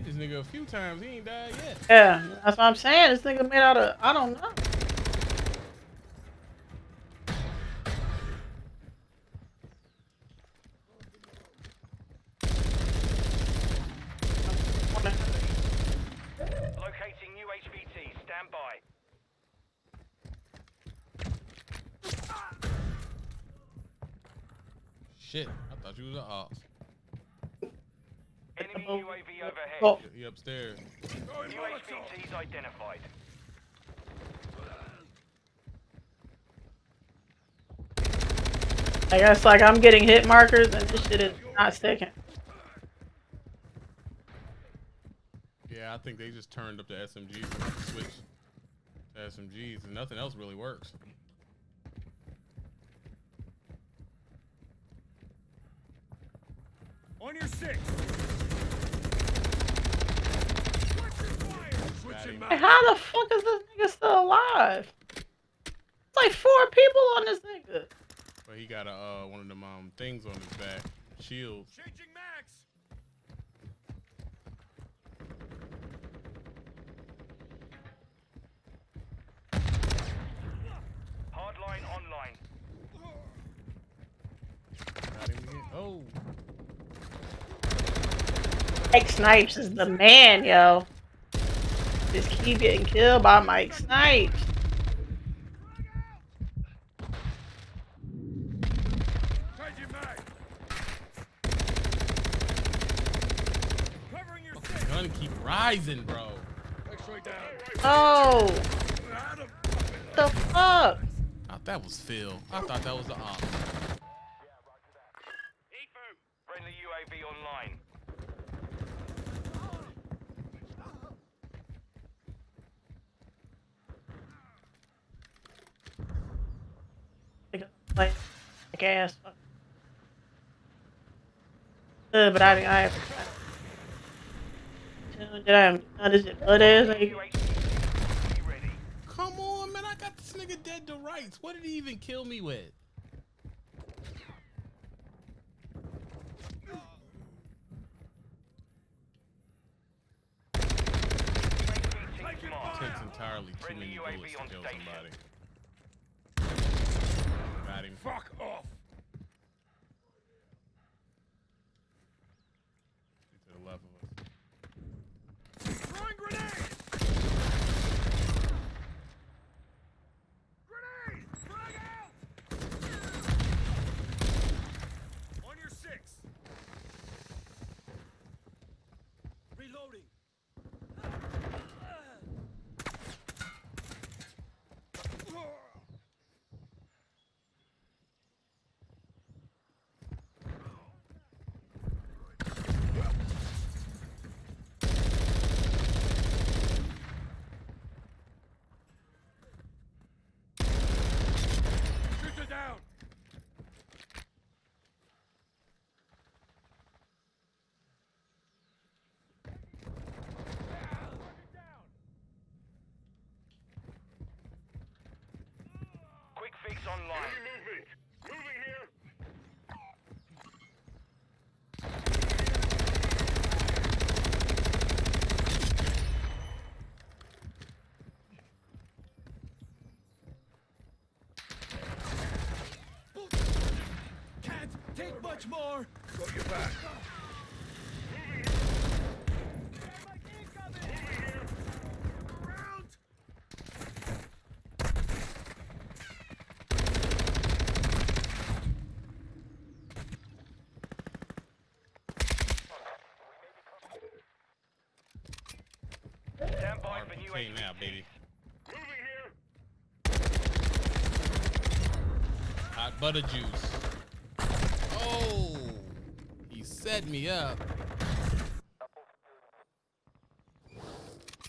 hit this nigga a few times. He ain't died yet. Yeah, that's what I'm saying. This nigga made out of I don't know. Locating new HVT. Stand by. Shit, I thought you was an ops. Enemy UAV overhead. Oh, He upstairs. New identified. I guess like I'm getting hit markers and this shit is not sticking. Yeah, I think they just turned up the SMGs and switched to SMGs, and nothing else really works. On your six. Switching Hey, how the fuck is this nigga still alive? It's like four people on this nigga. But he got a uh, one of them um things on his back, shields. Changing max. Hardline online. Got him again. Oh, Mike Snipes is the man, yo. Just keep getting killed by Mike Snipes. Changing max. Covering your six. gun keep rising, bro. Oh, Adam. the fuck? I thought that was Phil. I thought that was the op. Friendly UAV online. Like, like ass. fuck. Uh, but I, I, did I, how does it, blood ass? Like, UAV ready. Come on, man. I got this nigga dead to rights. What did he even kill me with? HVT. Takes entirely too many bullets to on kill station. somebody. Him. Fuck off. To the left of us. Throwing grenade. Grenade. Frag out. On your six. Reloading. Shooter down. Quick fix online. movement. Moving here. Can't take much more. Got your back. Around. Stand by for new RPK now, baby. Moving here. Hot butter juice. Oh, he set me up.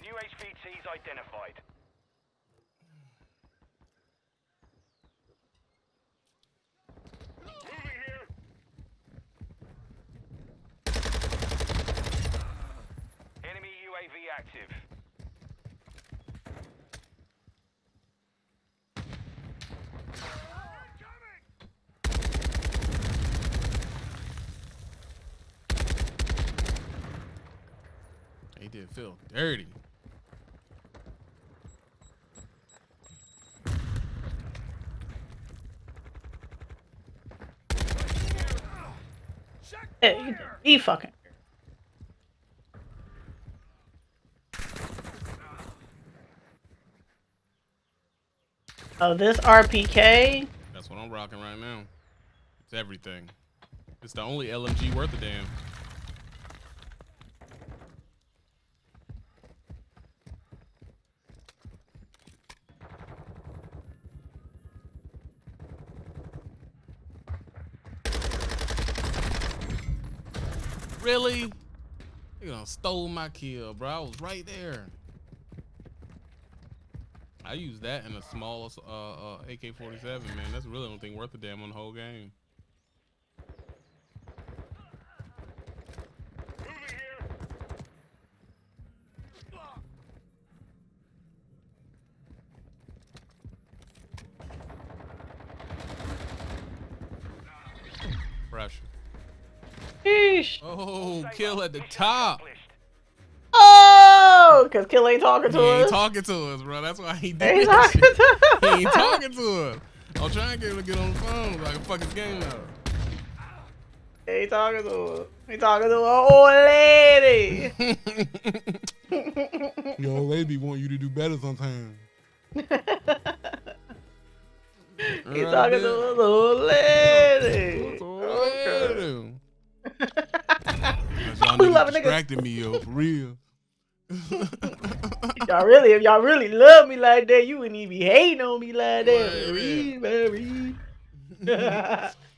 New HVTs identified. Moving here. Enemy UAV active. Made it feel dirty. Did. He fucking. Oh, this RPK. That's what I'm rocking right now. It's everything. It's the only LMG worth a damn. Really? You gonna stole my kill, bro. I was right there. I used that in a small uh, uh, AK-47, man. That's really the only thing worth a damn on the whole game. Kill at the top. Oh, because Kill ain't talking He to ain't us. talking to us, bro. That's why he He did ain't that shit. to He ain't talking to us. I'm trying to get him to get on the phone like I can fuck his game up. He ain't talking to us. He talking to an old lady. Your old lady want you to do better sometimes. He talking to an old lady. Okay. Y'all We love a nigga. distracted me, yo, for real. Y'all really, if y'all really love me like that, you wouldn't even be hating on me like that. Marie.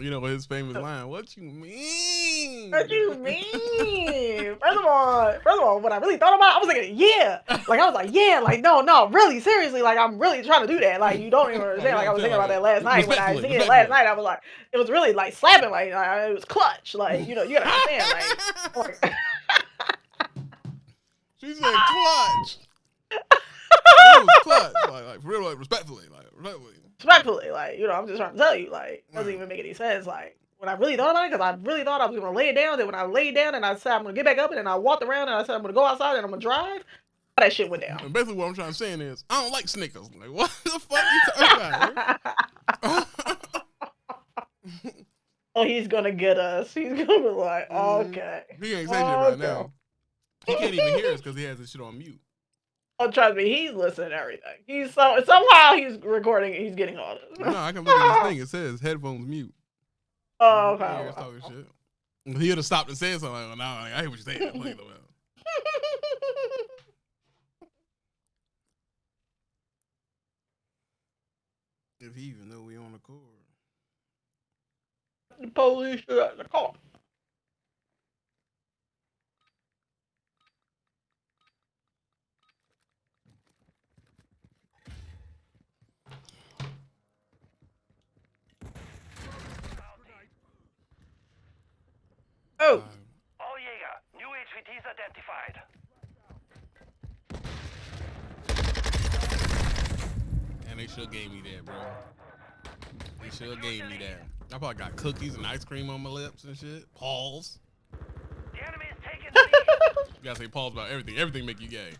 you know his famous line, what you mean? what you mean? First of all, first of all, what I really thought about, I was like, yeah, like I was like, yeah, like no, no, really, seriously, like I'm really trying to do that. Like you don't even understand. Like I was thinking about that last night when I was it last night. I was like, it was really like slapping, like, like it was clutch, like you know, you gotta understand, like. like She said clutch. was. Like, like for real, like respectfully, like respectfully. respectfully, like you know, I'm just trying to tell you, like, it doesn't even make any sense. Like when I really thought about it, because I really thought I was gonna lay it down. Then when I laid down and I said I'm gonna get back up, and then I walked around and I said I'm gonna go outside and I'm gonna drive, all that shit went down. And basically, what I'm trying to say is, I don't like Snickers. Like, what the fuck you talking about? oh, he's gonna get us. He's gonna be like, Mhm. okay. he ain't saying shit right now. He can't even hear us because he has his shit on mute. Oh, trust me, he's listening to everything. He's so somehow he's recording. He's getting all this. No, I can look at this thing. It says headphones mute. Oh, He okay. us talking shit. He would have stopped and said something. Like, well, now I hear what you're saying. Look at the- If he even know we on the court. the police are at the car. Oh, um, oh All Jaeger. New HVTs identified. And they should gave me that, bro. They should gave me that. I probably got cookies and ice cream on my lips and shit. Pause. The enemy is taking the lead. You gotta say pause about everything. Everything make you gay.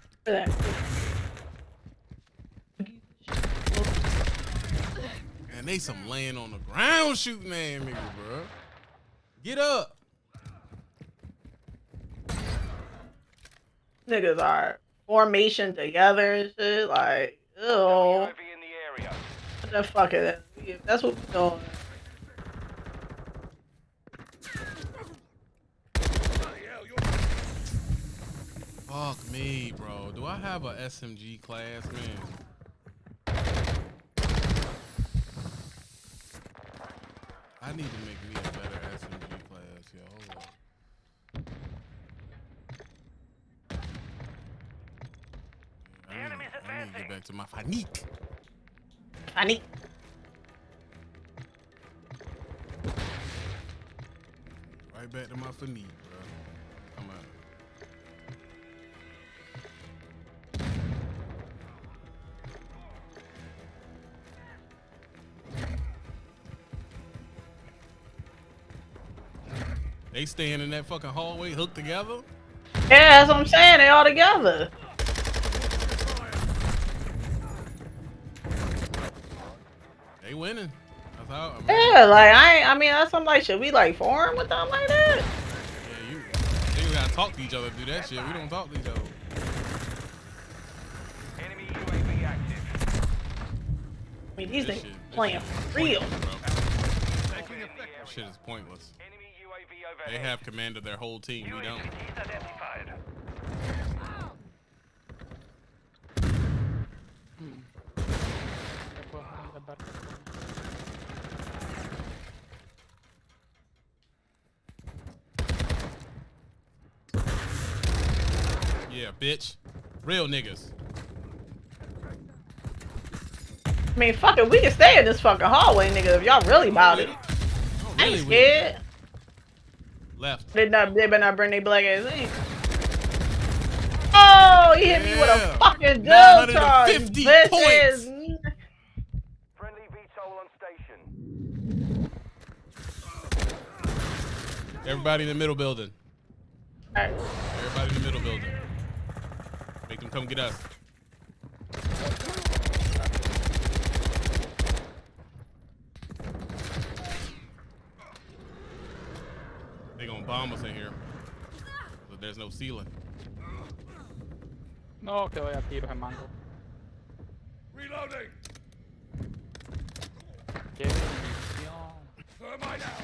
And they some laying on the ground shooting ass niggas, bro. Get up. Niggas are formation together and shit. Like, ew. The. What the fuck is that? That's what we're doing. Fuck me, bro. Do I have a SMG class, man? I need to make me a better SMG class, yo. Hold up. The I need, enemy's I to advancing. get back to my fanique. I. Right back to my fanique, bro. Come on. They staying in that fucking hallway hooked together. Yeah, that's what I'm saying. They all together. They winning. That's how. I mean, Yeah, like I, ain't, I mean, that's something like, should we like form with them like that? Yeah, you. They gotta talk to each other to do that shit. We don't talk to each other. Enemy UAV active. I mean, these This niggas playing for real. pointless, bro. Taking This effect. shit is pointless. Enemy UAV They have command of their whole team. We don't. UAVs identified. Yeah, bitch. Real niggas. I mean, fuck it, we can stay in this fucking hallway, nigga, if y'all really about it. Oh, I ain't scared. Left. They not, they better not bring their black ass in. Oh, he hit me with a fucking dub 950 charge. Bitch points. is- Friendly VTOL on station. Everybody in the middle building. Alright. Everybody in the middle building. Make them come get us. They gonna bomb us in here. But there's no ceiling. No, que voy a tiros en mango. Reloading. Qué. Thermite out.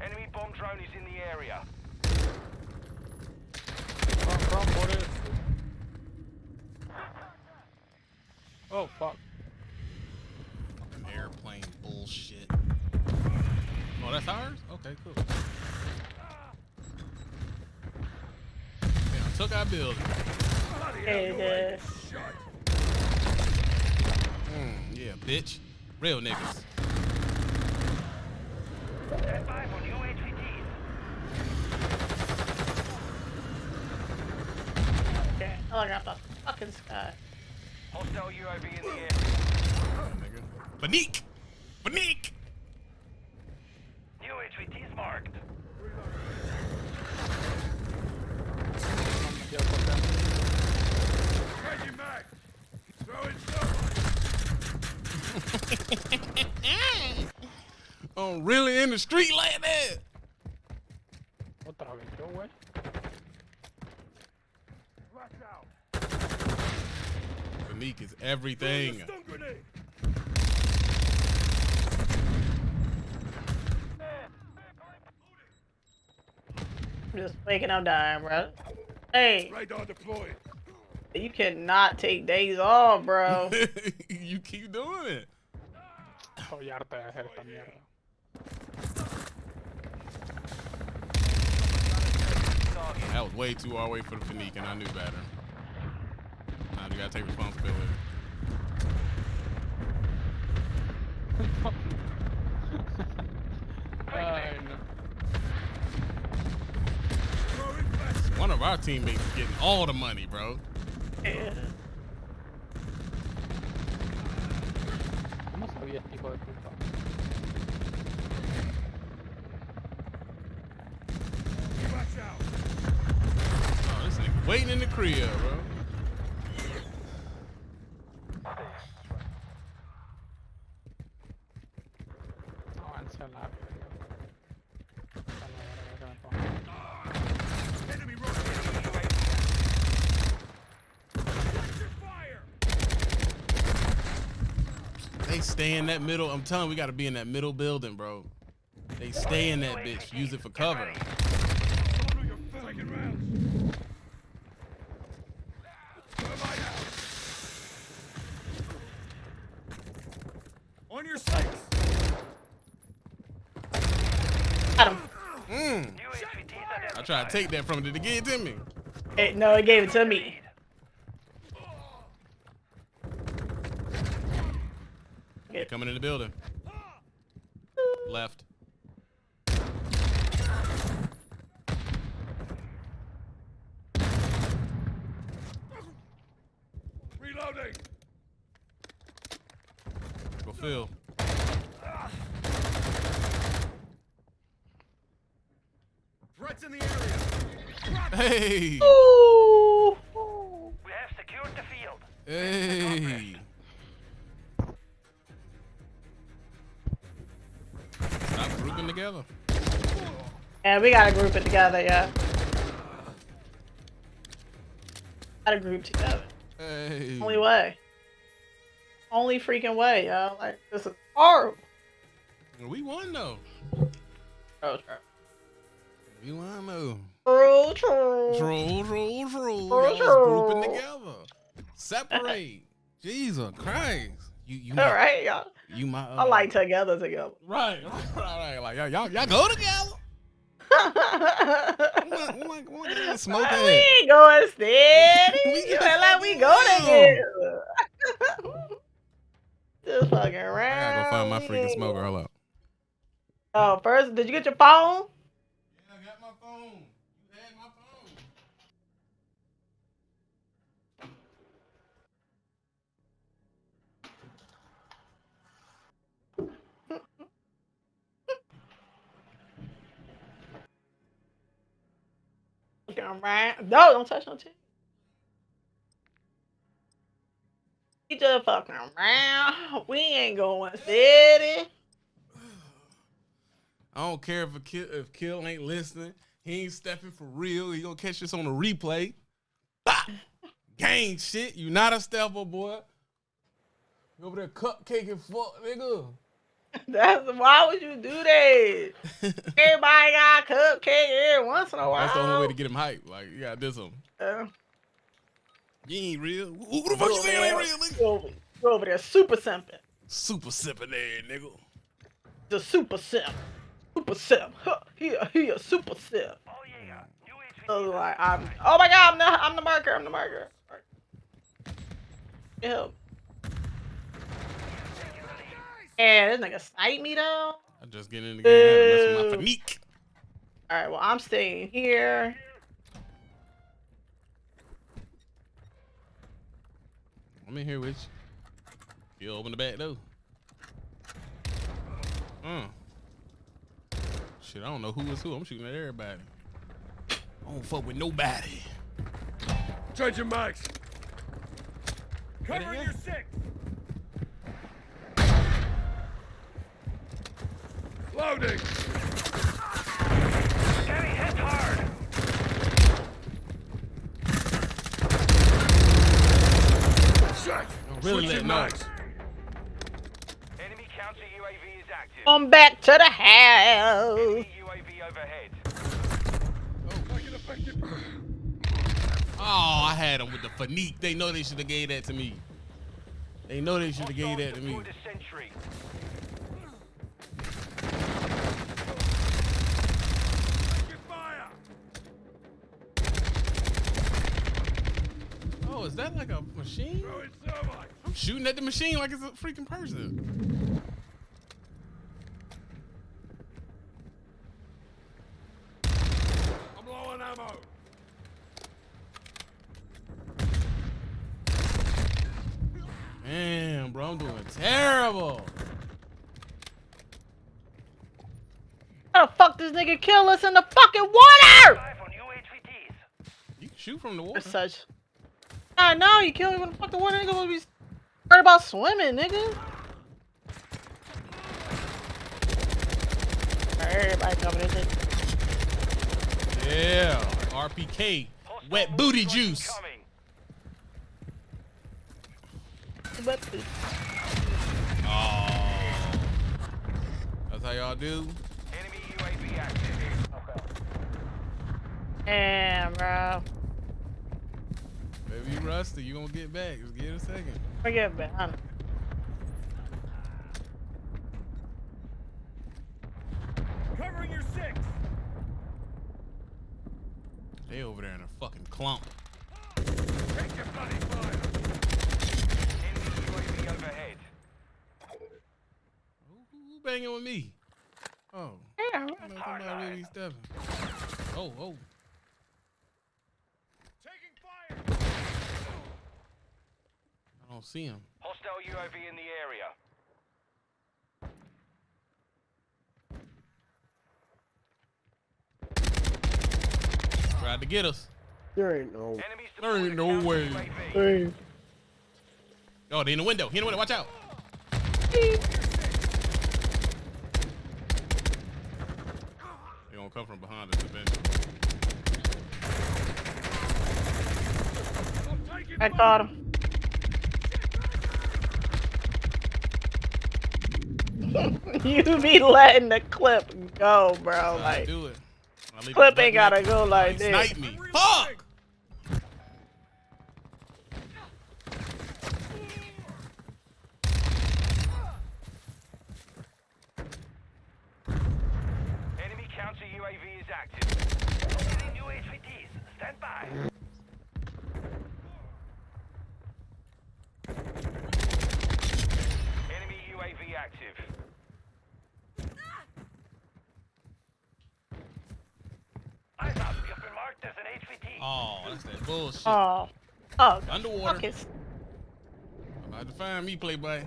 Enemy bomb drone is in the area. Run, run, por eso. Oh, fuck. Fucking airplane bullshit. Oh, that's ours? Okay, cool. Yeah, took our building. Bloody Hey, hell, yeah. Mm, yeah, bitch. Real niggas. Stand by for new HVTs. Okay, I look at the fucking sky. Hostile UAV in the air. Banique! Banique! New HVTs marked. No me quiero cortar. Throwing thermite. Oh, really in the street like that? Otra vez, yo, güey. Flash out. Banique is everything. a stun grenade. I'm just waking up dying, bro. Hey, Radar deployed. you cannot take days off, bro. you keep doing it. Estoy harta de hacer esta mierda. That was way too far away for the Fanique, and I knew better. Now gotta take responsibility. Ay, no. Throwing flash. One of our teammates is getting all the money, bro. Yeah. ¿Cómo sabía este hijo de puta? Flash out. Oh, this nigga waiting in the crib, bro. Avance a la verga. A la verga que me pongo. Enemy rocket. UAV Capture fire. They stay in that middle. I'm telling you, we gotta be in that middle building, bro. They stay in that bitch. Use it for cover. Follow your Taking rounds. Thermite out. On your six. Got him. Mm. New HVTs identified. I tried to take that from it. Did it get it to me? Hey, no, it gave it to me. They coming in the building. Left. Reloading. Go Phil. Threats in the area. Hey. Ooh. We have secured the field. Hey. We gotta group it together, yeah. Gotta group together. Hey. Only way. Only freaking way, yo. Like this is horrible. We won though. True, true. We won though. True, true. Troll, troll, troll. Troll, Y'all was grouping together. Separate. Jesus Christ. You, you, All my, right, y'all. you my. Uh, I like together together. Right, right, right. Like y'all, y'all, y'all go together. What, what, what kind smoke we at? ain't going steady. We you act like we go together. Just fucking around. I gotta go find my freaking smoker. Hold up. Oh, first, did you get your phone? Yeah, I got my phone. You had my phone. Fucking around. No, don't touch no titty. We just fucking around. We ain't going steady. I don't care if a kill, if Kill ain't listening. He ain't stepping for real. He gonna catch this on the replay. Gang shit. You not a stepper, boy. You over there cupcaking fuck, nigga. That's why would you do that? Everybody got a cupcake every once in a while. That's the only way to get him hype. Like, you gotta do something. Uh, You ain't real. Who, who the fuck you think ain't real, nigga? Go over, go over there, super simping. Super sipping there, nigga. The super simp. Super simp. Huh, He a, he a super simp. Oh yeah. UHV So like I'm. Oh my god, I'm the I'm the marker. I'm the marker. Help. And this nigga snipe me though. I just get in the game. I had to mess with my Ew. fanique. All right, well I'm staying here. I'm in here with you. You open the back door. Uh. Shit, I don't know who is who. I'm shooting at everybody. I don't fuck with nobody. Changing your mics. Cover your your six. Loading. Getting hit hard. Shit. Oh, really let Switching know. Enemy counter UAV is active. Come back to the house. Enemy UAV overhead. Oh. oh, I had them with the fanique. They know they should have gave that to me. They know they should have gave that to me. Deployed a sentry. Taking fire. Oh, is that like a machine? Throwing thermite. Uh, I'm shooting at the machine like it's a freaking person. I'm low on ammo. Damn, bro, I'm doing terrible. How the fuck this nigga kill us in the fucking water? Live on UHVTs. You can shoot from the water. As such. I know you kill me in the fucking water. Nigga will be worried about swimming, nigga. Everybody coming in. Yeah, RPK, wet booty juice. incoming. But- Oh, that's how y'all do. Enemy UAV active. Damn, bro. Baby, you rusty. You gonna get back? Just give it a second. Forget me. I know. Covering your six. They over there in a fucking clump. Take your bloody fire. Enemy UAV overhead. Who, who- who banging with me? Oh, Yeah, I know somebody really stepping. Oh, oh. Taking fire. I don't see him. Hostile UAV in the area. Tried to get us. There ain't no. Enemies There ain't no way. UAV. Hey. Oh, they in the window. He in the window. Watch out. They gonna come from behind us eventually. I caught him. you be letting the clip go, bro. Like do it. Clip ain't gotta go like this. Snipe me. Fuck. Enemy counter UAV is active. Getting new HVTs. Stand by. Enemy UAV active. Eyes up. You've been marked as an HVT. Oh, that's that bullshit. Oh, oh, Underwater. his. About to find me, Playboy.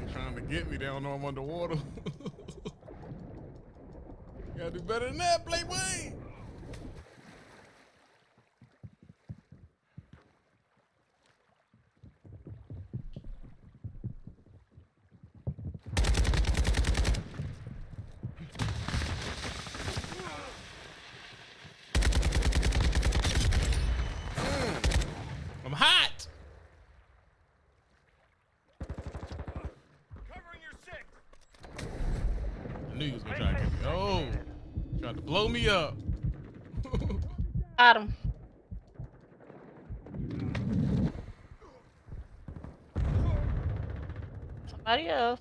They trying to get me. They don't know I'm underwater. Gotta do better than that, Playboy. Mm. I'm hot. Covering your six. I knew you was gonna try to get me. Oh, tried to blow me up. Got him. Somebody else.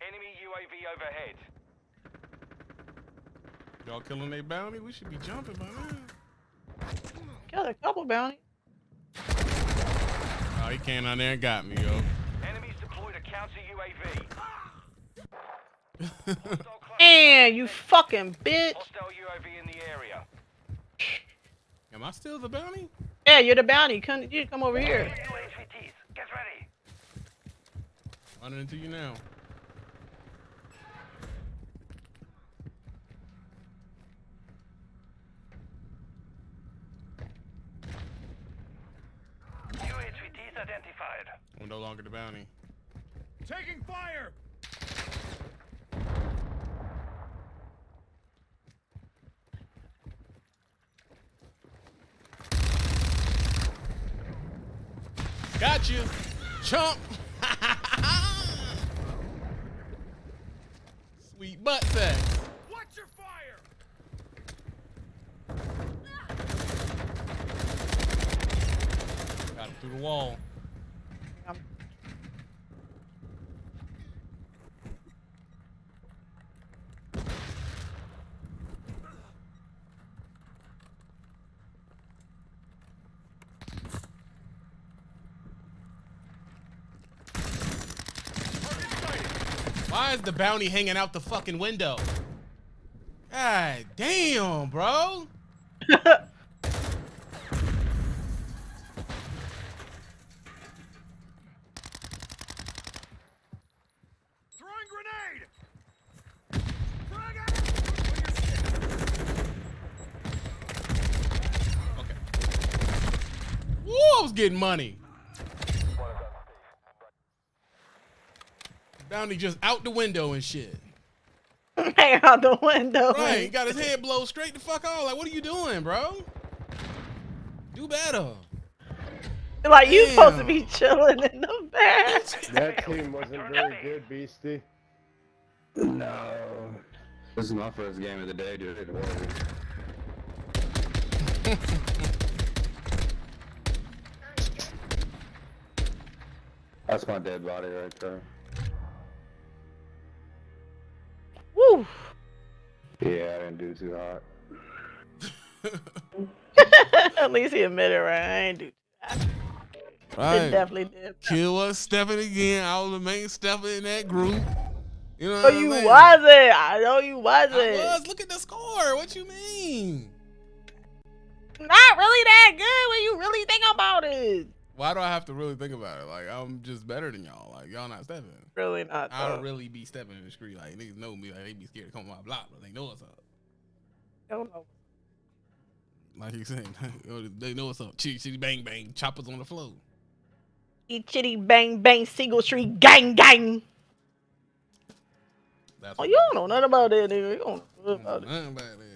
Enemy UAV overhead. Y'all killing a bounty? We should be jumping by now. Killed a couple bounty. Oh, he came down there and got me, yo. Enemies deployed a counter UAV. Hostile cluster- And you fucking bitch. UAV in the area. Am I still the bounty? Yeah, you're the bounty. Come, you come over here. New HVTs. Get ready. Running into you now. New HVTs identified. I'm no longer the bounty. Taking fire! Got you, chump. Sweet butt sex. Watch your fire! Got him through the wall. Um, Why is the bounty hanging out the fucking window? God damn, bro. Throwing grenade! Frag out! On your stick. Okay. Woo, I was getting money. Bounty just out the window and shit. Hang out the window. Right, he got his head blown straight the fuck off. Like, what are you doing, bro? Do better. Like you supposed to be chilling in the back. That team wasn't very good, Beastie. No. This is my first game of the day, dude. It wasn't. That's my dead body right there. Woo. Yeah, I didn't do too hot. At least he admitted, right? I ain't do that. Right. definitely did. Kill was stepping again. I was the main stepper in that group. You know No, what I'm you saying? wasn't. I know you wasn't. was. Look at the score. What you mean? Not really that good when you really think about it. Why do I have to really think about it? Like I'm just better than y'all. Like y'all not stepping. Really not. I don't really be stepping in the street. Like niggas know me. Like they be scared to come on my block, but they know what's up. don't know. Like you saying, they know what's up. Chitty chitty bang bang. Choppers on the floor. Eat chitty bang bang single street gang gang. That's Oh, you it don't know nothing about that, nigga. You don't know nothing about it. About that, bro.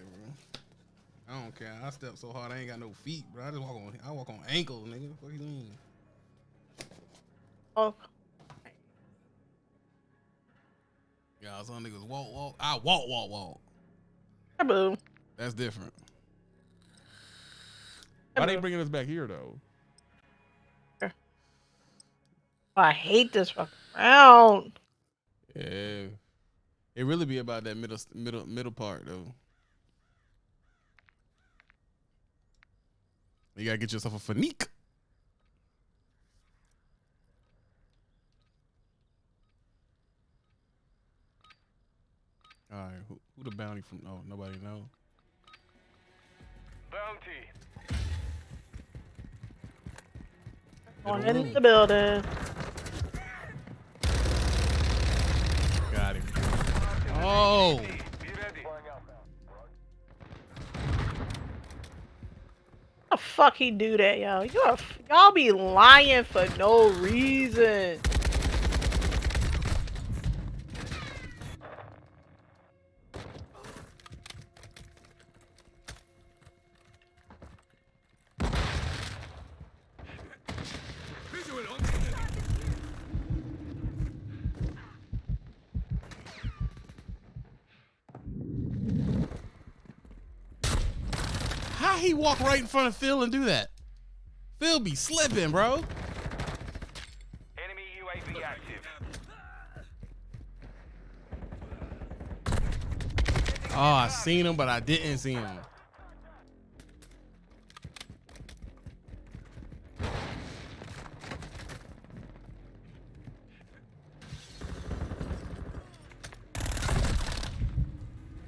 I don't care. I step so hard, I ain't got no feet, bro. I just walk on. I walk on ankles, nigga. What do you mean? Oh, Yeah, some niggas walk, walk. I walk, walk, walk. boo. That's different. Why they bringing us back here though? I hate this fucking round. Yeah, it really be about that middle, middle, middle part though. You gotta get yourself a fanique. All right, who, who the bounty from? Oh, nobody know. Bounty. On in room. the building. Got him. Oh, How the fuck he do that, are, y'all be lying for no reason. Walk right in front of Phil and do that? Phil be slipping, bro. Enemy UAV active. Oh, I seen him, but I didn't see him.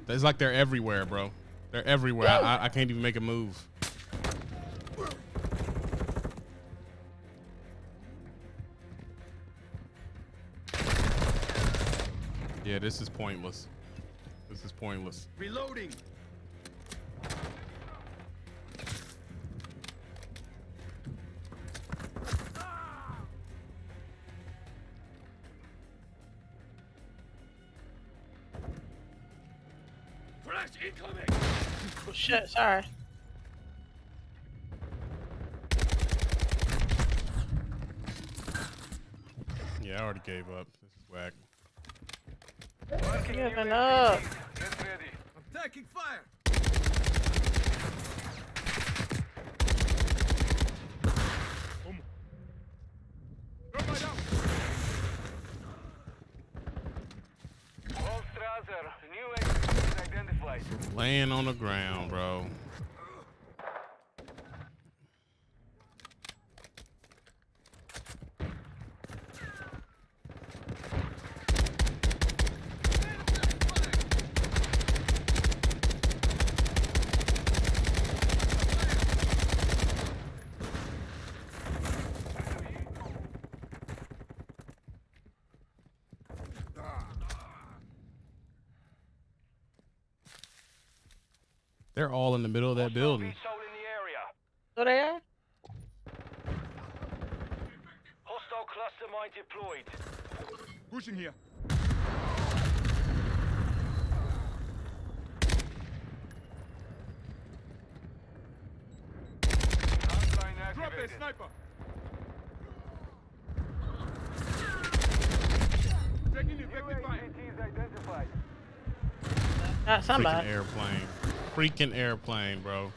It's like they're everywhere, bro. They're everywhere. I, I can't even make a move. Yeah, this is pointless. This is pointless. Reloading. Flash incoming. Oh, shit, sorry. Yeah, I already gave up. This is whack. Marking Giving up. Get ready. I'm taking fire. Um. Drop my down. All Strasser. New UAV identified. Laying on the ground, bro. They're all in the middle of that building. Hostile in the area. So they are? Hostile cluster mine deployed. Pushing here. Drop it, activated. sniper. Taking effective fire. UAV identified. Uh, Not Freaking somebody. airplane. Freaking airplane, bro.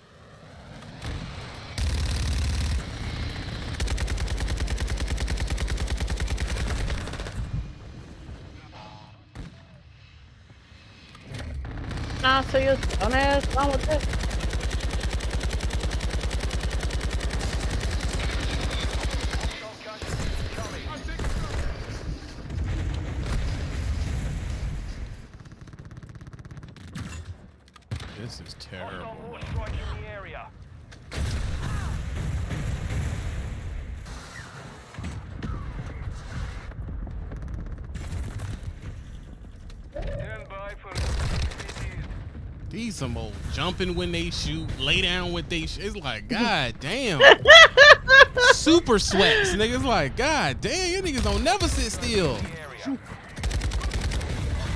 Nah, so you don't oh, ask wrong with. This is Hostile terrible. war strike in the area. Stand by for UAV. These some old jumping when they shoot, lay down when they shoot. It's like, god damn. Super sweats. Niggas like, god damn, you niggas don't never sit still. The area.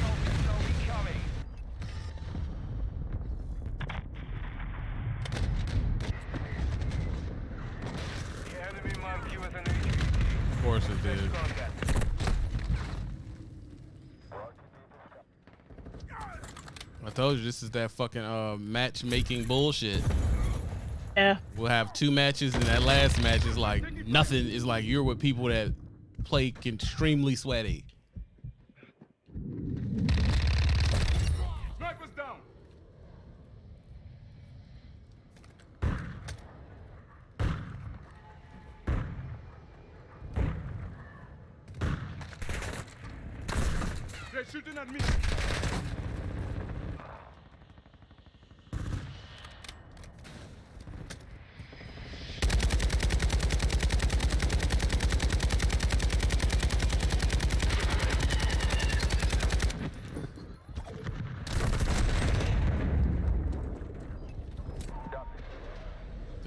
Hostile missile incoming. The enemy marked you as an HVT. Of course it did. Contact. I told you this is that fucking uh matchmaking bullshit. Yeah. We'll have two matches, and that last match is like nothing. Is like you're with people that play extremely sweaty. Sniper's down. They're shooting at me.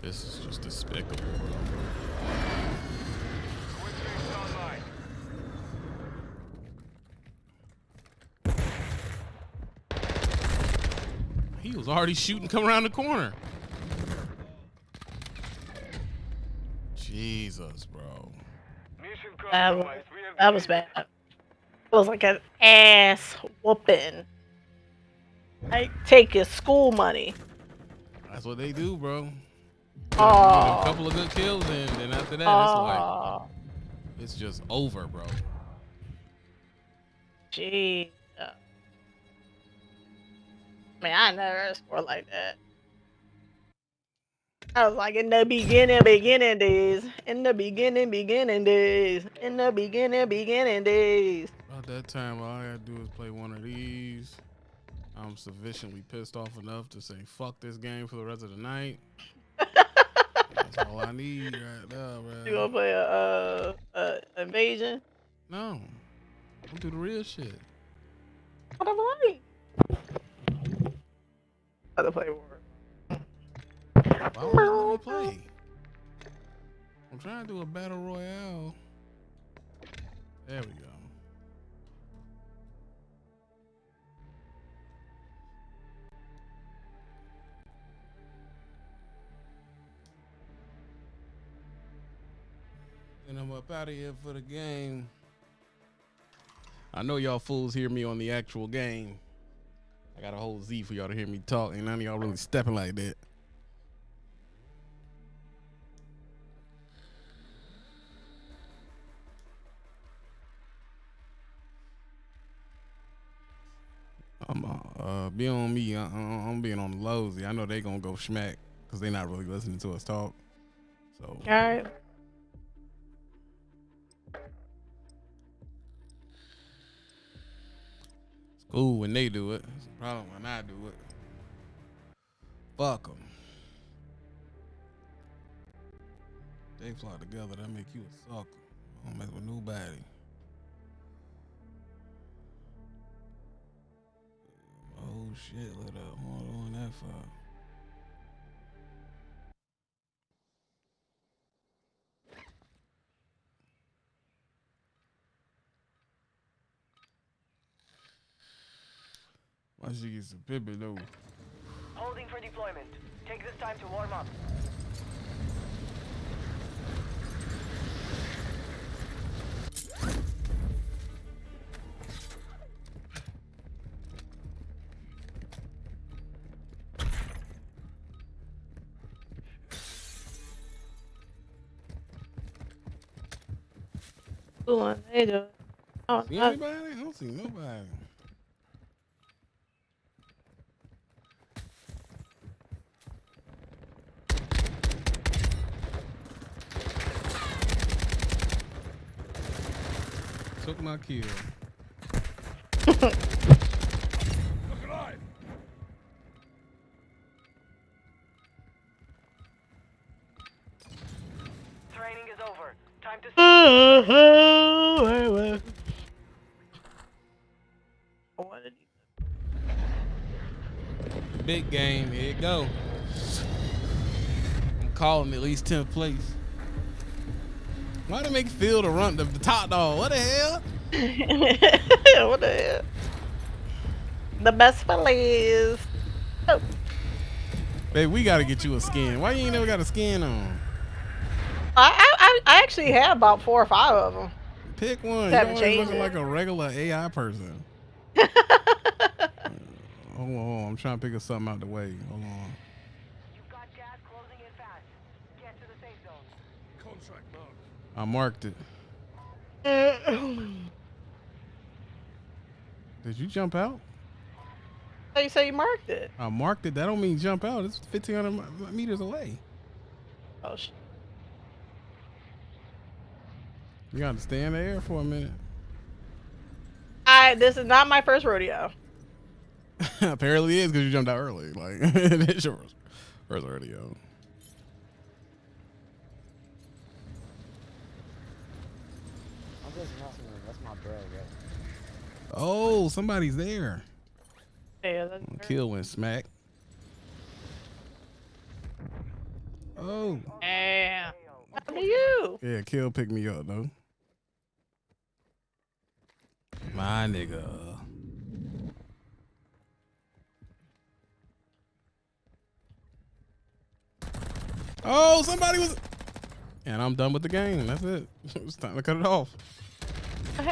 This is just despicable, bro. Quick fix online. He was already shooting, come around the corner. Jesus, bro. That was, compromised. We have that was bad. It was like an ass whooping. Like take your school money. That's what they do, bro. Oh. a couple of good kills, and then after that, it's like Oh, it's just over, bro. gee. Man, I never scored like that. I was like in the beginning, beginning days. In the beginning, beginning days. In the beginning, beginning days. About that time, all I gotta do is play one of these. I'm sufficiently pissed off enough to say fuck this game for the rest of the night. That's all I need right now, You gonna play a uh, uh invasion? No, I'm do the real shit. What am I? Other play war. Why won't let me play? I'm trying to do a battle royale. There we go. And I'm up out of here for the game. I know y'all fools hear me on the actual game. I got a whole Z for y'all to hear me talk, and none of y'all really stepping like that. I'm uh, uh be on me. Uh, I'm being on the lows. I know they gonna go smack because they not really listening to us talk. So All right. Cool when they do it. It's a problem when I do it. Fuck them. They fly together. That make you a sucker. I don't mess with nobody. Oh shit, lit up. Hold on that far. Why she get some pippin though? Holding for deployment. Take this time to warm up. Cool one. They do it. Oh, See anybody? I don't see nobody. took my kill. Training is over. Time to. Big game. Here it go. I'm calling at least 10th place. Why they make Phil the run the, the top dog? What the hell? what the hell? The best fellas. Oh, Babe, we gotta get you a skin. Why you ain't never got a skin on? I, I I- actually have about four or five of them. Pick one. You Haven't looking like a regular AI person. Hold on, hold on. I'm trying to pick something out the way. Hold on. You've got gas closing in fast. Get to the safe zone. Contract mark. I marked it. Did you jump out? So you say you marked it? I marked it. That don't mean jump out. It's 1,500 meters away. Oh sh- You got to stay in the air for a minute. I this is not my first rodeo. Apparently, it is because you jumped out early. Like it's your first rodeo. I'm just messing with him. That's my bro, bro. Oh, somebody's there. Yeah, that's Kill went smack. Oh, Yeah. What happened to you? yeah, Kill picked me up though. My nigga. Oh, somebody was. And I'm done with the game. That's it. It's time to cut it off. I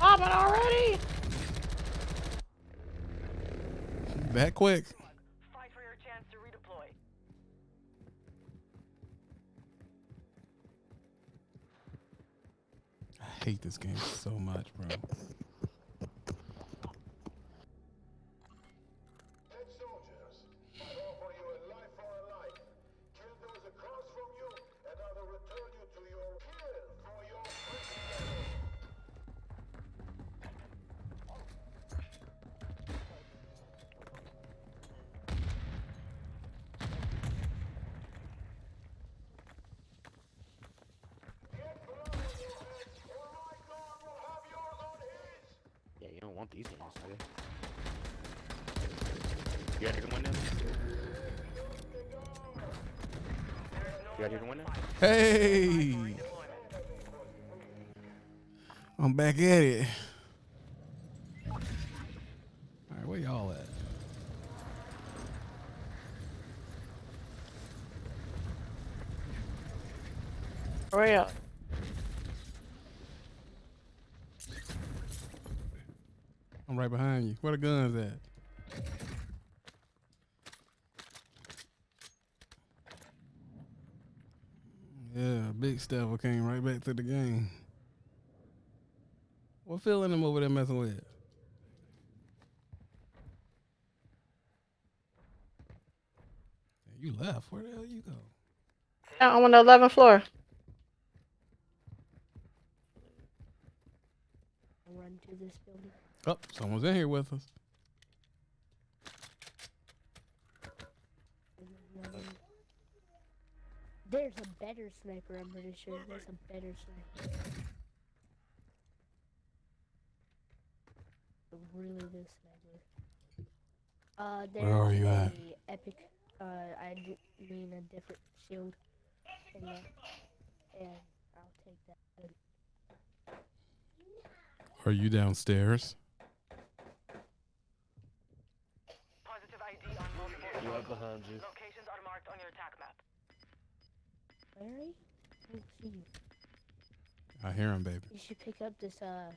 haven't. Popping already? That quick. Fight for your chance to redeploy. I hate this game so much, bro. Yeah, you don't want these games, nigga. You gotta hear the window? You gotta hear the window? Hey, I'm back at it. All right, where y'all at? Hurry up. I'm right behind you. Where the guns at? Yeah, big Steph came right back to the game. What feeling them over there messing with? You left. Where the hell you go? I'm on the 11th floor. run to this building. Oh, someone's in here with us. There's a better sniper, I'm pretty sure. There's a better sniper. Really good sniper. Uh, there's Where are you at? epic, uh, I d- mean a different shield. In there. And I'll take that. Are you downstairs? Positive ID on multiple You up vehicles. behind you. Locations are marked on your attack map. Where are you? I don't see you. I hear him, baby. You should pick up this, uh,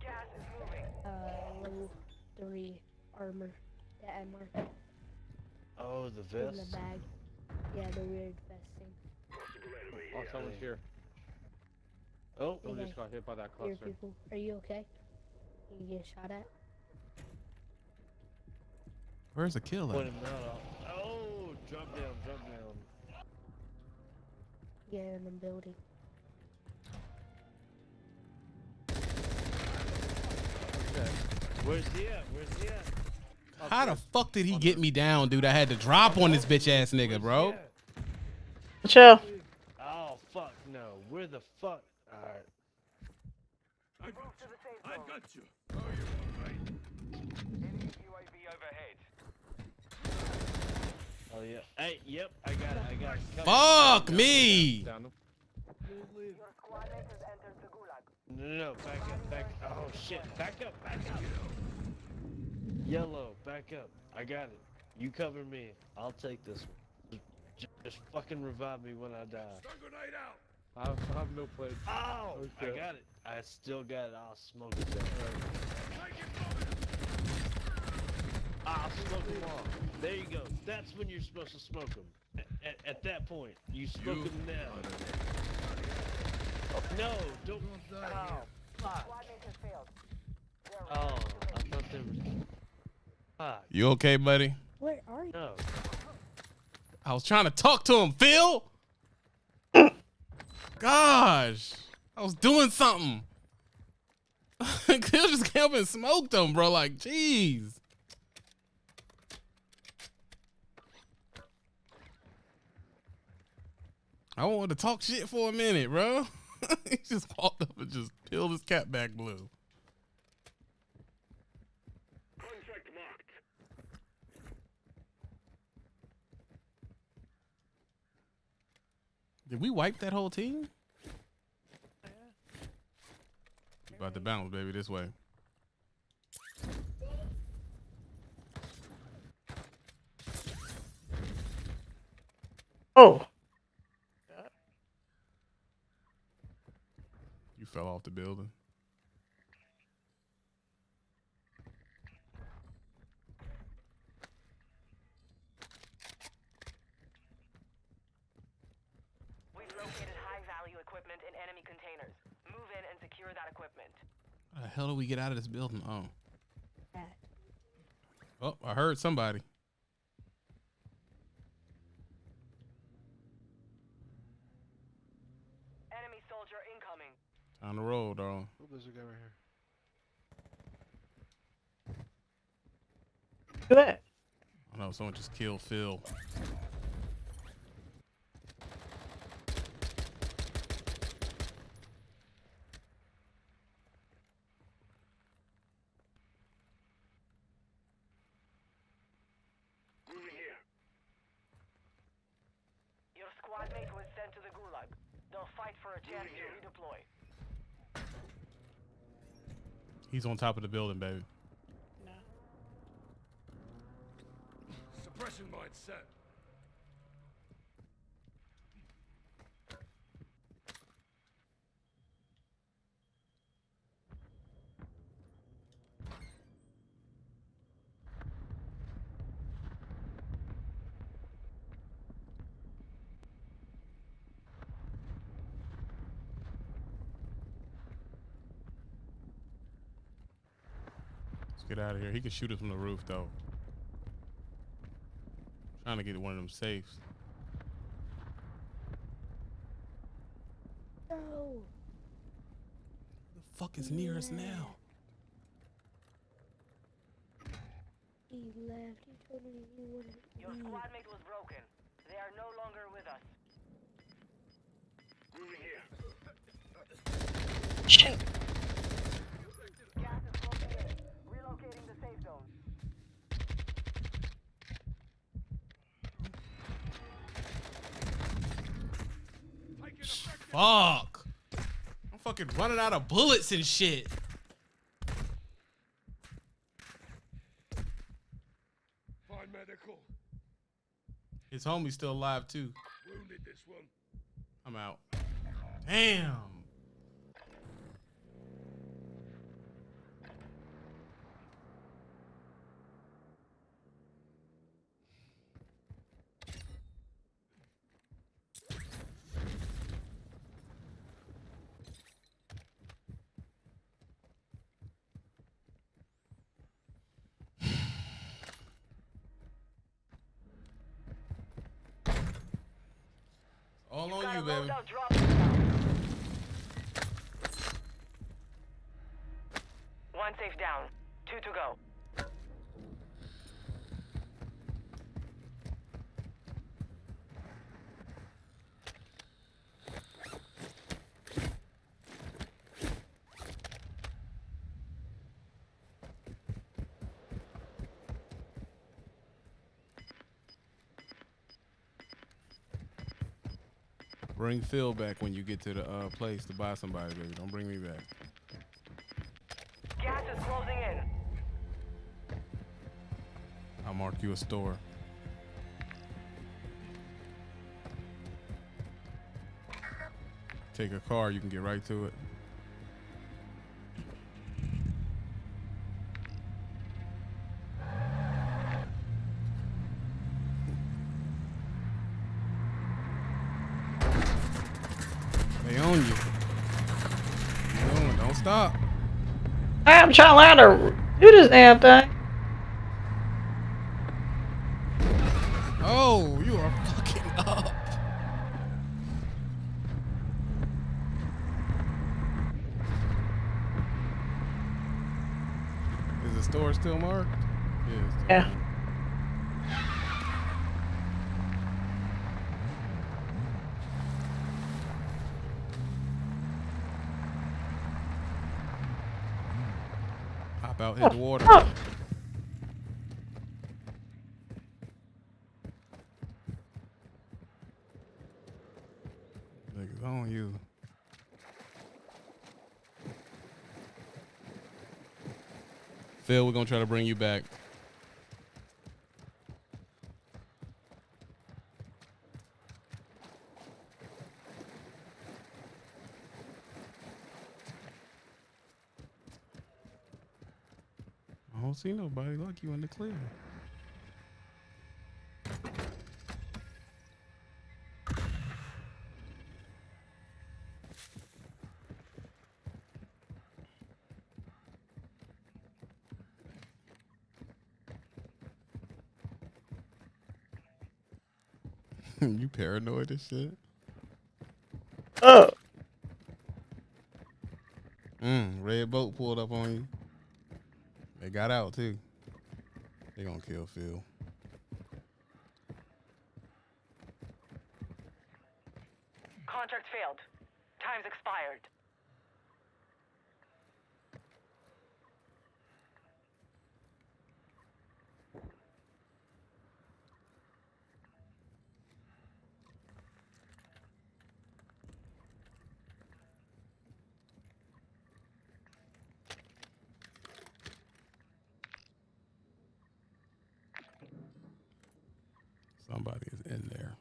Gas is moving. uh, level 3 armor that I marked Oh, the vest? in the bag. Yeah, the weird vest thing. Oh, someone's here. Oh, we Okay. just got hit by that Here, cluster. people. Are you okay? You get shot at? Where's the killer? Point him out. Oh, jump down, jump down. Yeah, in the building. Okay. Where's he at? Where's he at? Up How the fuck did he get me down, dude? I had to drop on this bitch ass nigga, Where's bro. Chill. Oh fuck no. Where the fuck? Alright. I got you. I got you. Oh, Enemy UAV Yeah. Hey, yep, I got it. I got it. Come. Fuck me. Down them. No, no, no, back up, back Oh shit, back up, back up. Yellow, back up. I got it. You cover me. I'll take this one. Just, just fucking revive me when I die. Stun grenade out. I have, I have no plates. Oh, I got it. I still got it. I'll smoke it down. Take it from him. I'll smoke them all. There you go. That's when you're supposed to smoke them. At, at, at that point, you smoke You- them now. No, don't. Oh, fuck. Oh, I thought there was. Fuck. You okay, buddy? Where are you? No. I was trying to talk to him, Phil. Gosh, I was doing something. Phil just came up and smoked him, bro. Like, jeez. I wanted to talk shit for a minute, bro. he just walked up and just peeled his cap back blue. Contract marked. Did we wipe that whole team? You About to bounce, baby, this way. Oh. Fell off the building. We've located high-value equipment in enemy containers. Move in and secure that equipment. How the hell do we get out of this building? Oh. Oh, I heard somebody. Enemy soldier incoming. On the road, dog. Oh, there's a guy right here. Do that. I know someone just killed Phil. Moving here. Your squad mate was sent to the Gulag. They'll fight for a chance to redeploy. He's on top of the building, baby. Suppression mine set. Out of here. He can shoot us from the roof, though. Trying to get one of them safes. No. The fuck is near us now? He left. He told me he wouldn't Your leave. squad mate was broken. They are no longer with us. Moving here. Shit. Gas is closing in. Relocating the safe zone. Taking effective. Fuck. I'm fucking running out of bullets and shit. Find medical. His homie's still alive, too. Wounded this one. I'm out. Damn. All on you, baby. loadout drop down. One safe down. Two to go. Bring Phil back when you get to the uh, place to buy somebody, baby. Don't bring me back. Gas is closing in. I'll mark you a store. Take a car, you can get right to it. To learn to do this damn thing. Oh, you are fucking up. Is the store still marked? Yeah. it's still Yeah. marked. Hop out, hit the water. Oh, Niggas on you. Phil, we're gonna try to bring you back. I don't see nobody like you in the clear. you paranoid as shit. oh. Mm, red boat pulled up on you. They got out too. They gonna kill Phil. Contract failed. Time's expired. Somebody is in there.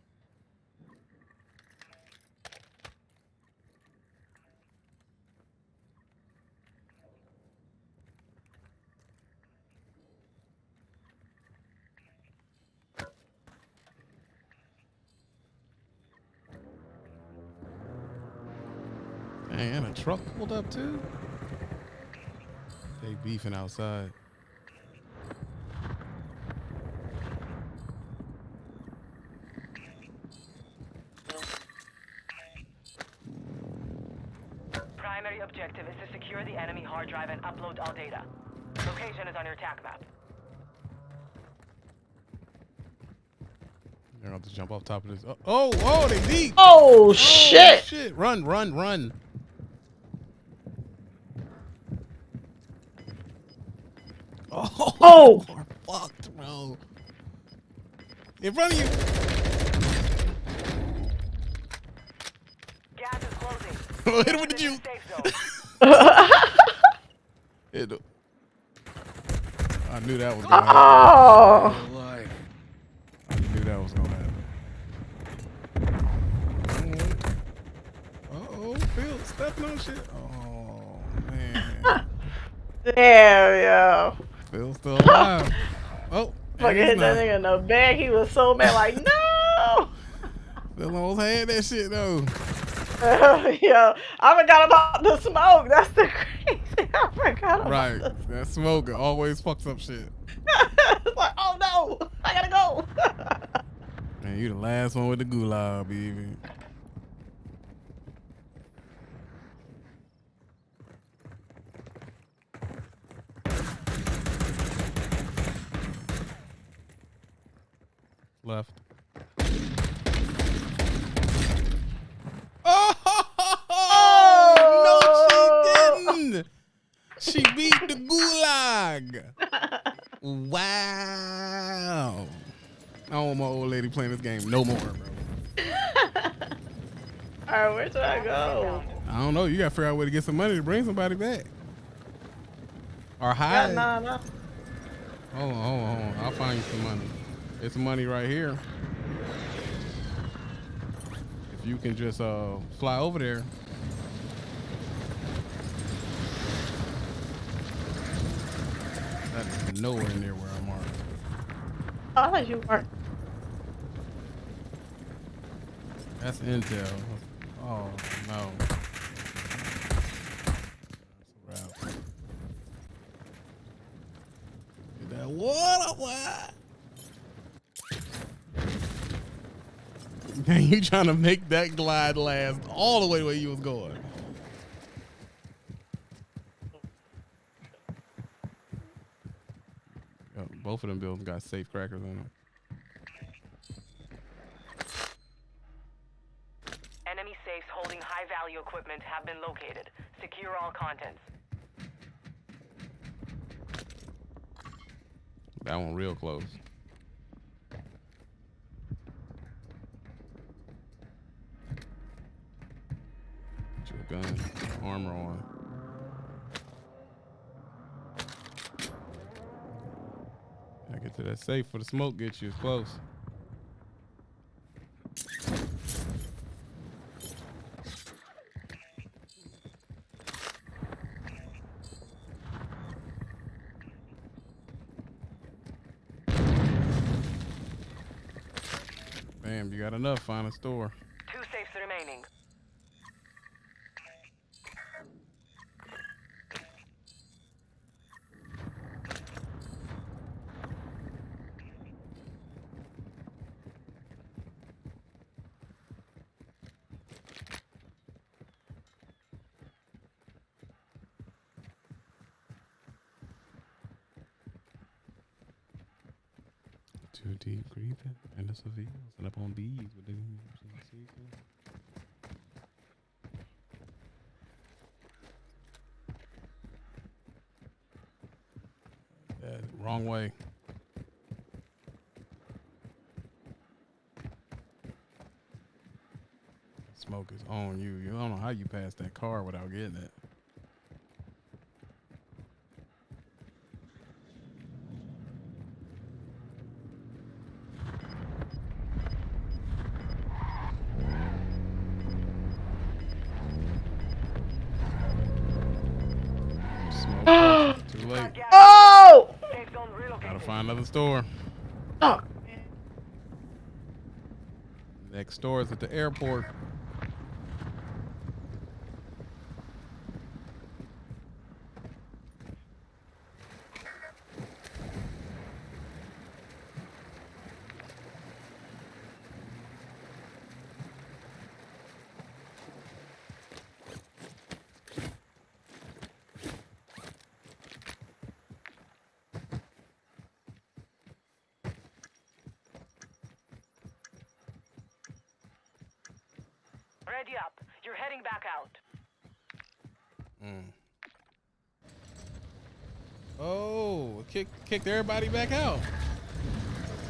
Dang, and a truck pulled up too. They beefing outside. Primary objective is to secure the enemy hard drive and upload all data. Location is on your attack map. They're going to jump off top of this. Oh, oh, oh they deep. Oh, Oh, shit. shit. Run, run, run. Oh. are fucked, bro. In front of you. Gas is closing. Hit him with the juke. Hit him. I knew that was gonna happen. Oh. I knew that was gonna happen. Uh oh, Phil stepping on shit. Oh man, Damn, yo. Phil's still alive. Oh, Fucking hit that nigga in the back. He was so mad, like, no. Phil almost had that shit though. yo, I forgot about the smoke. That's the crazy. I forgot about Right, that smoke always fucks up shit. it's like, oh no, I gotta go. Man, you the last one with the gulag, baby. Left. Oh, no, she didn't. She beat the gulag. Wow. I don't want my old lady playing this game no more, bro. Alright, where should I go? I don't know. You gotta figure out a way to get some money to bring somebody back. Or hide. nah, nah. Hold on, hold on, hold on. I'll find you some money. Some money right here. If you can just uh fly over there. That is nowhere near where I'm at. Oh, I thought you weren't. That's intel. Oh no. That's a wrap. Get that water, what? Man, you trying to make that glide last all the way the way you was going. Yep, both of them buildings got safe crackers in them. Enemy safes holding high value equipment have been located. Secure all contents. That one real close. Gun, armor on. I get to that safe for the smoke get you close. Bam, you got enough. Find a store. Two safes remaining. Too deep breathing, and the Seville, and up on bees with the Yeah, wrong way. Smoke is on you. You don't know how you passed that car without getting it. Smoke. Too late. Oh! Safe zone relocated. Gotta find another store. Oh, Next door is at the airport. Ready up. You're heading back out. Mm. Oh, kick, kicked everybody back out.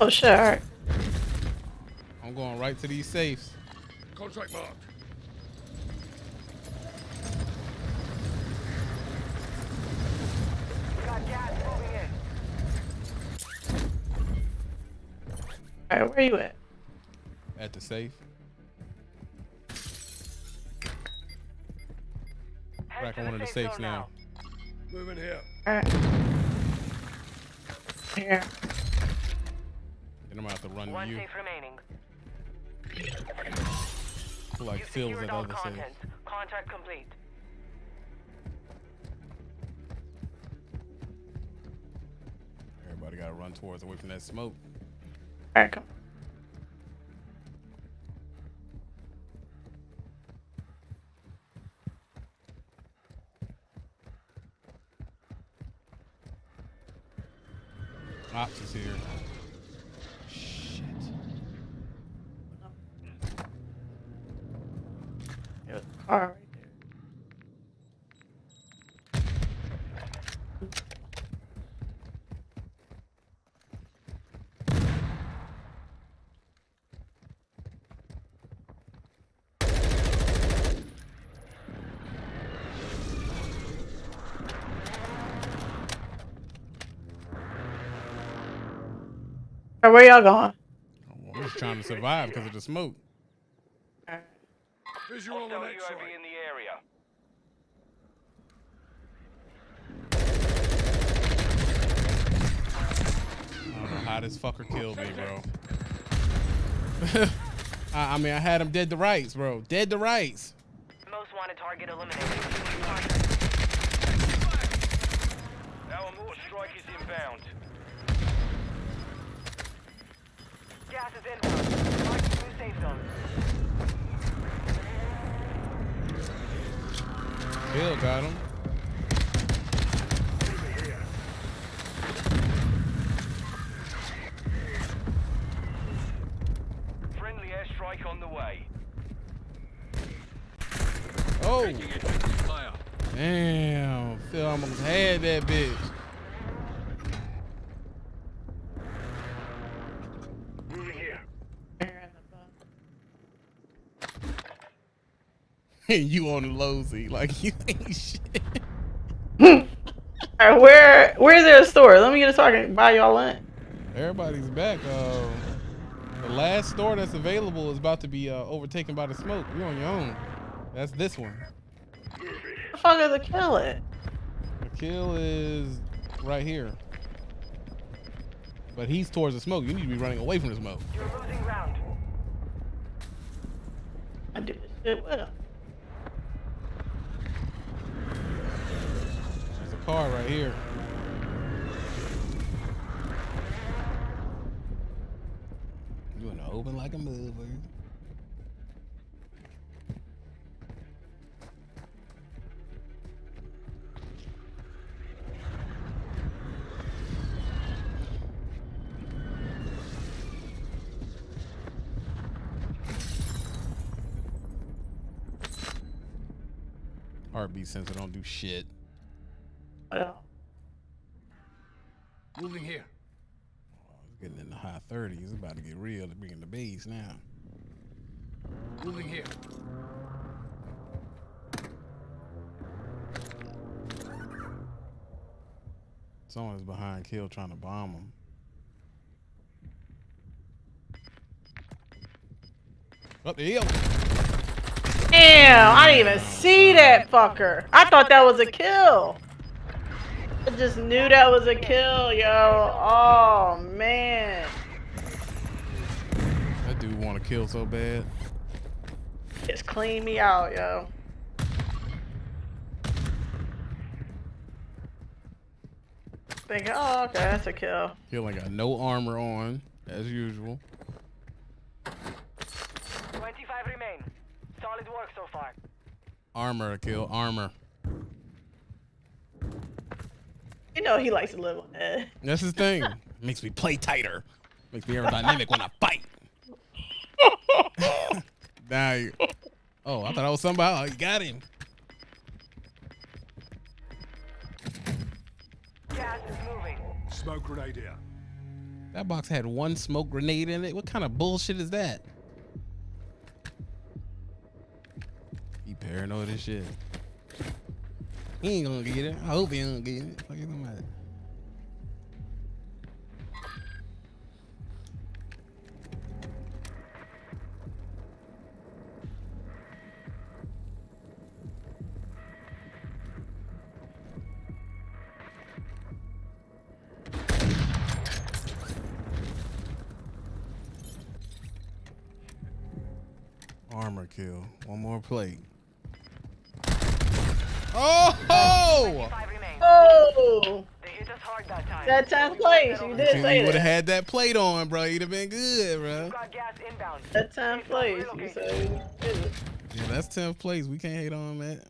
oh shit, alright. I'm going right to these safes. Contract marked. We got gas moving in. Alright, where you at? At the safe. Head Back on one of the safes zone now. Moving here. Alright. Here. Then I'm gonna run One to you. safe remaining. Like you fills that all other safe. contents. Contract complete. Everybody gotta run towards away from that smoke. Alright, come. Ops is here. Shit. There's a car right there. Or where y'all going? We're just trying to survive because of the smoke. Visual on Hostile X-ray. UAV in the area. I don't know how this fucker killed me, bro. I, I mean, I had him dead to rights, bro. Dead to rights. Most wanted target eliminated. Our mortar strike is inbound. Gas is inbound. Mark new safe zone. Kill got him. Friendly airstrike on the way. Oh, damn. Phil almost had that bitch. And you on the low like you ain't shit. Alright, where where is there a store? Let me get a store I can buy y'all lunch. Everybody's back. Uh, the last store that's available is about to be uh, overtaken by the smoke. You're on your own. That's this one. The fuck is a kill it? The kill is right here. But he's towards the smoke. You need to be running away from the smoke. You're losing ground. I do this shit with him. There's a car right here. You the open like a motherfucker. Heartbeat sensor don't do shit. Well, Moving here. Oh, it's getting in the high 30s. It's about to get real to bring in the base now. Moving here. Someone's behind Kill trying to bomb him. Up the hill. Damn, I didn't even see that fucker. I thought that was a kill. I just knew that was a kill, yo. Oh man. That dude want to kill so bad. Just clean me out, yo. Think, oh, okay, that's a kill. Kill ain't got no armor on, as usual. 25 remain. Solid work so far. Armor kill, armor. You know he likes to live on that. That's his thing. Makes me play tighter. Makes me aerodynamic when I fight. now you. Oh, I thought I was somebody. Oh, you got him. Gas is moving. Smoke grenade here. That box had one smoke grenade in it. What kind of bullshit is that? He paranoid as shit. He ain't gonna get it. I hope he don't get it. Fuck you talking about? Armor kill. One more plate. Oh! 25 remain. Oh, They hit us hard that time. that 10th place. You did You would have had that plate on, bro. You'd have been good, bro. Got gas inbound. That 10th place. You said. Yeah, that's 10th place. We can't hate on that.